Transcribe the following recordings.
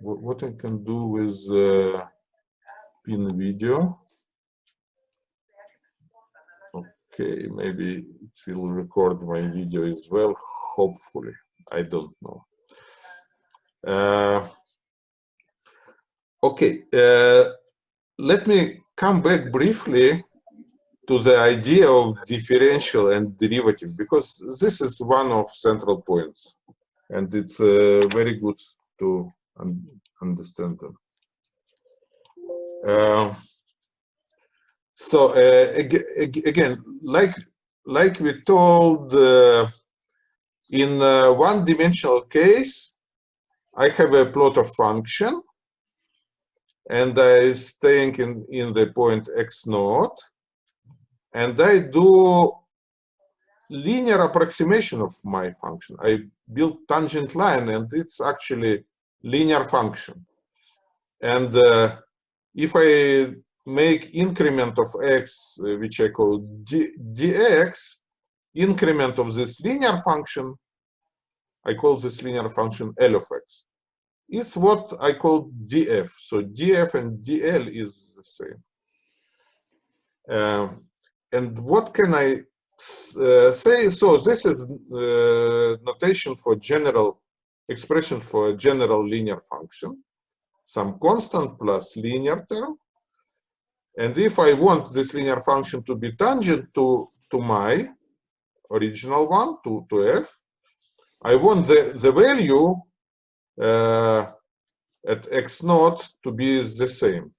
what I can do with uh, pin video. Okay, maybe it will record my video as well, hopefully. I don't know. Uh, okay, uh, let me come back briefly to the idea of differential and derivative, because this is one of central points, and it's uh, very good to un understand them. Uh, so uh, ag again, like like we told uh, in one-dimensional case, I have a plot of function, and I staying in in the point x naught, and I do linear approximation of my function. I build tangent line, and it's actually linear function. And uh, if I make increment of x, uh, which I call d, dx, increment of this linear function, I call this linear function L of x. It's what I call df. So df and dl is the same. Um, and what can I uh, say? So this is uh, notation for general expression for a general linear function, some constant plus linear term. And if I want this linear function to be tangent to, to my original one, to, to f, I want the, the value uh, at x naught to be the same.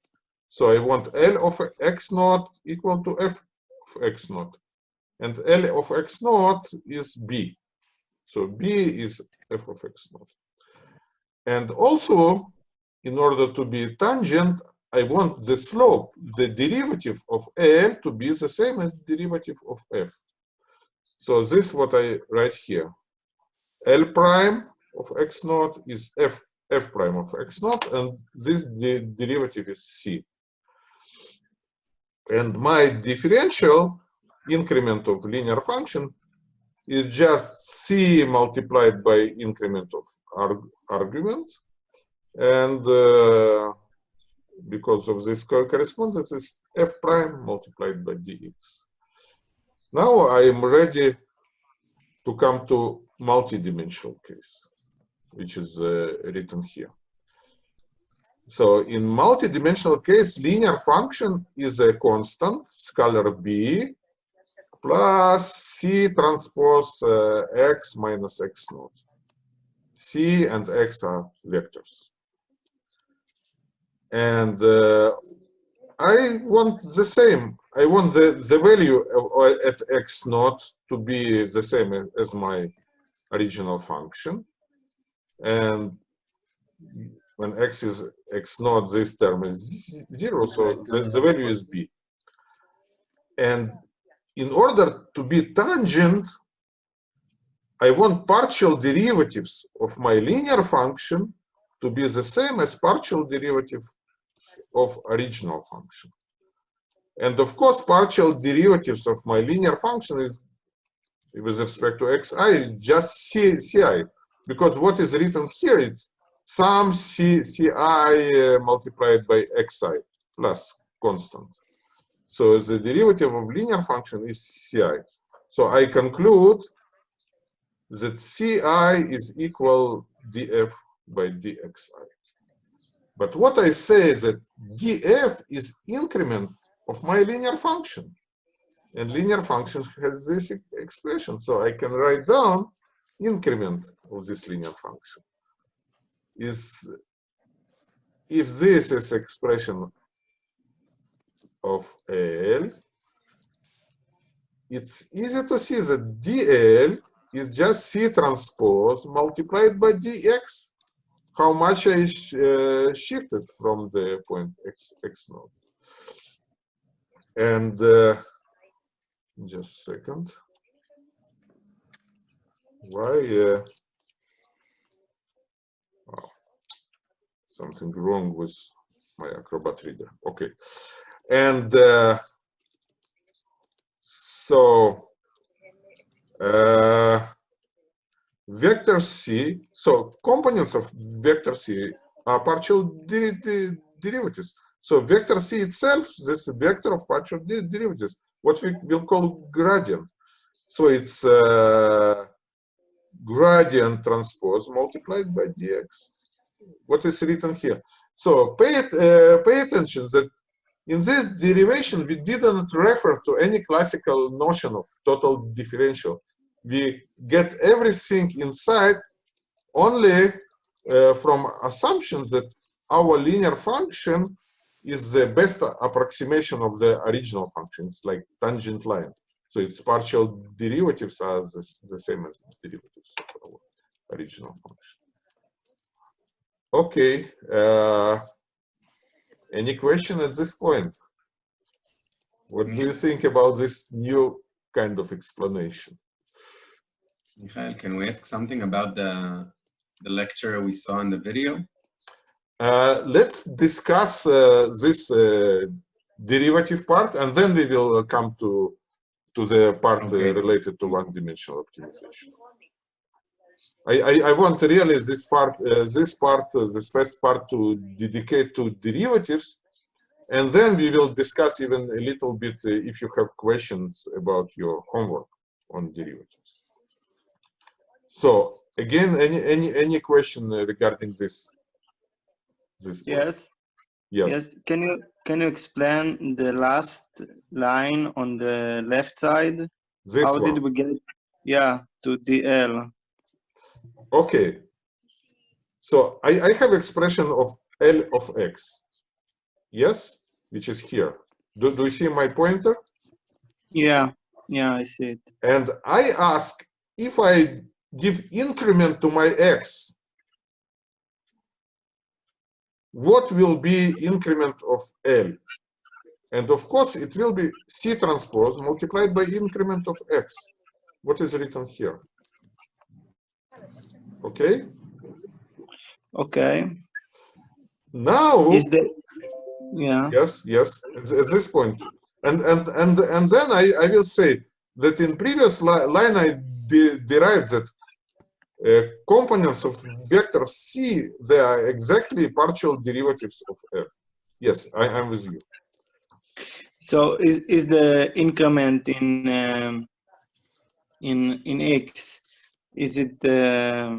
So I want L of x naught equal to f of x naught. And L of x naught is b. So b is f of x naught. And also, in order to be tangent, I want the slope, the derivative of L to be the same as derivative of f. So this is what I write here. L prime of x naught is f, f prime of x naught, and this the derivative is c. And my differential increment of linear function is just c multiplied by increment of arg argument. And uh, because of this correspondence is f prime multiplied by dx. Now I am ready to come to multi-dimensional case, which is uh, written here. So in multi-dimensional case, linear function is a constant, scalar b, plus C transpose uh, x minus x naught. C and x are vectors. And uh, I want the same. I want the, the value of, at x naught to be the same as my original function. And when x is x naught, this term is zero, so the, the value is b. And in order to be tangent, I want partial derivatives of my linear function to be the same as partial derivative of original function. And of course, partial derivatives of my linear function is with respect to xi just c, ci, because what is written here is some c, ci uh, multiplied by xi plus constant. So the derivative of linear function is ci. So I conclude that ci is equal df by dxi. But what I say is that df is increment of my linear function. And linear function has this expression. So I can write down increment of this linear function. Is if this is expression of L, it's easy to see that dl is just C transpose multiplied by dx. How much I uh, shifted from the point x, x naught. And uh, just second. Why? Uh, oh, something wrong with my Acrobat reader. Okay. And uh, so uh, vector C, so components of vector C are partial de de derivatives. So vector C itself, this vector of partial de derivatives, what we will call gradient. So it's uh, gradient transpose multiplied by dx. What is written here? So pay, it, uh, pay attention that in this derivation, we didn't refer to any classical notion of total differential. We get everything inside only uh, from assumptions that our linear function is the best approximation of the original function. It's like tangent line. So its partial derivatives are the, the same as derivatives of our original function. Okay. Uh, any question at this point? What do you think about this new kind of explanation? Michael, can we ask something about the, the lecture we saw in the video? Uh, let's discuss uh, this uh, derivative part and then we will come to to the part uh, okay. related to one-dimensional optimization. I, I, I, want really this part, uh, this part, uh, this first part to dedicate to derivatives, and then we will discuss even a little bit if you have questions about your homework on derivatives. So again, any any any question regarding this? This yes. Yes. Yes. Can you can you explain the last line on the left side? This How one. did we get yeah to DL? Okay. So I, I have expression of L of X. Yes, which is here. Do, do you see my pointer? Yeah, yeah, I see it. And I ask if I give increment to my X, what will be increment of L? And of course, it will be C transpose multiplied by increment of X. What is written here? Okay? Okay. Now, is the yeah yes yes at, at, this point and and and and then i i will say that in previous li line i de derived that uh, components of vector c they are exactly partial derivatives of f yes i am with you so is is the increment in um, in in x is it uh,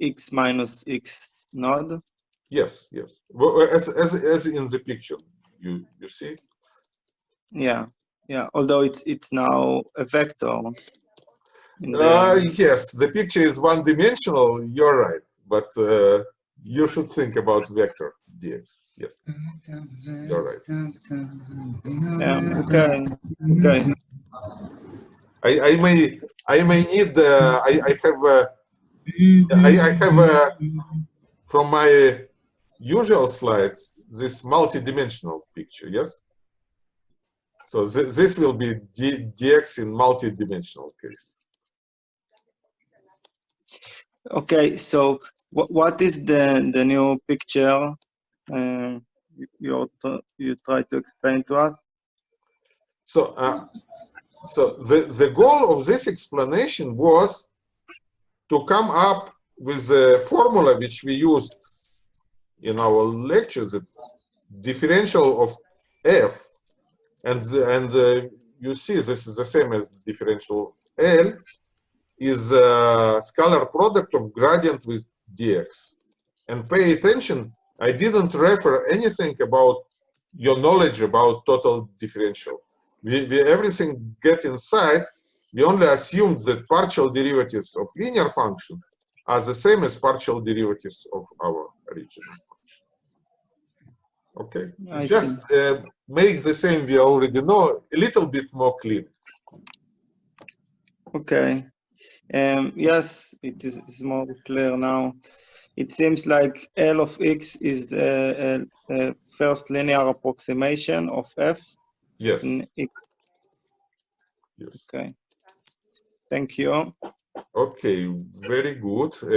x minus x node Yes, yes. Well, as as as in the picture, you you see. Yeah, yeah. Although it's it's now a vector. Uh, yes, the picture is one-dimensional. You're right, but uh, you should think about vector dx. Yes, you're right. Yeah. Okay. Okay. I I may I may need. Uh, I I have. Uh, I I have. Uh, from my usual slides this multi-dimensional picture, yes? So th this will be D dx in multi-dimensional case. Okay, so what what is the the new picture uh, you you try to explain to us? So uh, so the the goal of this explanation was to come up with a formula which we used in our lectures the differential of f. And and uh, you see this is the same as the differential of L is a scalar product of gradient with dx. And pay attention I didn't refer anything about your knowledge about total differential we, we everything get inside we only assumed that partial derivatives of linear function are the same as partial derivatives of our original function. Okay, I just uh, make the same we already know a little bit more clear. Okay. Um, yes, it is more clear now. It seems like L of x is the uh, uh, first linear approximation of f yes. Yes. Okay. Thank you. Okay, very good. Uh,